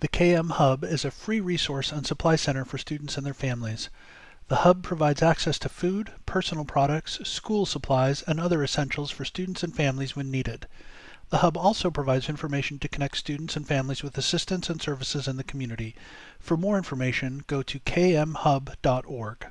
The KM Hub is a free resource and supply center for students and their families. The Hub provides access to food, personal products, school supplies, and other essentials for students and families when needed. The Hub also provides information to connect students and families with assistance and services in the community. For more information, go to kmhub.org.